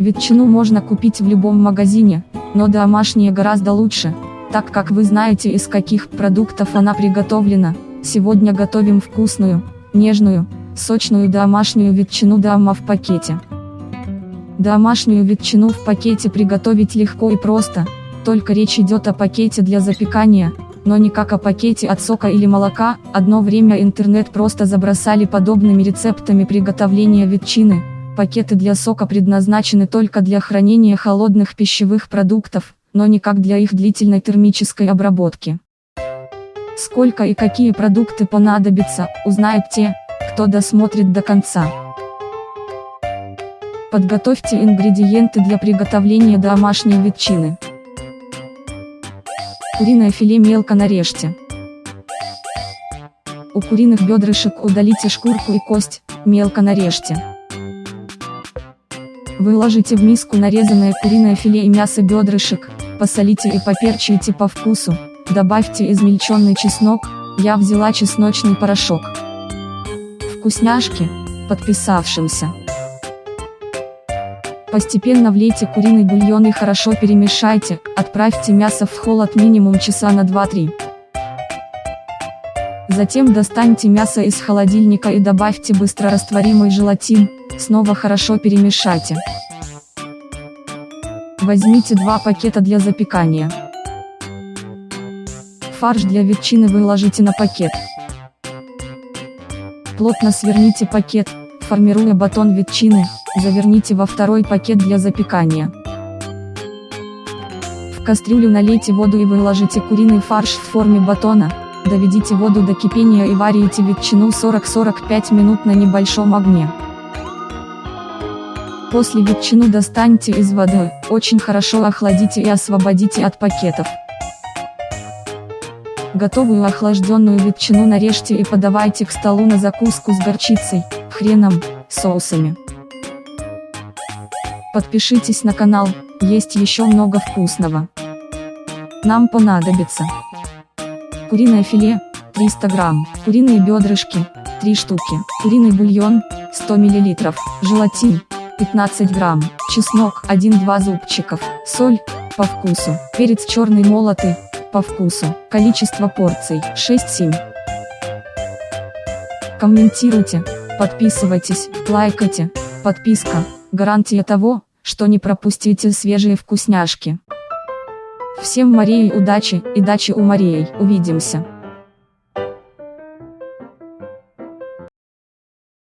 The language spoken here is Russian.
Ветчину можно купить в любом магазине, но домашняя гораздо лучше, так как вы знаете из каких продуктов она приготовлена. Сегодня готовим вкусную, нежную, сочную домашнюю ветчину дома в пакете. Домашнюю ветчину в пакете приготовить легко и просто, только речь идет о пакете для запекания, но не как о пакете от сока или молока, одно время интернет просто забросали подобными рецептами приготовления ветчины, пакеты для сока предназначены только для хранения холодных пищевых продуктов, но никак для их длительной термической обработки. Сколько и какие продукты понадобятся, узнают те, кто досмотрит до конца. Подготовьте ингредиенты для приготовления домашней ветчины. Куриное филе мелко нарежьте. У куриных бедрышек удалите шкурку и кость, мелко нарежьте. Выложите в миску нарезанное куриное филе и мясо бедрышек, посолите и поперчите по вкусу, добавьте измельченный чеснок, я взяла чесночный порошок. Вкусняшки, подписавшимся. Постепенно влейте куриный бульон и хорошо перемешайте, отправьте мясо в холод минимум часа на 2-3. Затем достаньте мясо из холодильника и добавьте быстрорастворимый желатин, снова хорошо перемешайте. Возьмите два пакета для запекания. Фарш для ветчины выложите на пакет. Плотно сверните пакет, формируя батон ветчины, заверните во второй пакет для запекания. В кастрюлю налейте воду и выложите куриный фарш в форме батона, доведите воду до кипения и варите ветчину 40-45 минут на небольшом огне. После ветчину достаньте из воды, очень хорошо охладите и освободите от пакетов. Готовую охлажденную ветчину нарежьте и подавайте к столу на закуску с горчицей, хреном, соусами. Подпишитесь на канал, есть еще много вкусного. Нам понадобится куриное филе, 300 грамм, куриные бедрышки, 3 штуки, куриный бульон, 100 мл, желатин, 15 грамм, чеснок 1-2 зубчиков, соль, по вкусу, перец черный молотый, по вкусу, количество порций 6-7. Комментируйте, подписывайтесь, лайкайте, подписка, гарантия того, что не пропустите свежие вкусняшки. Всем Марии удачи и дачи у Марии, увидимся.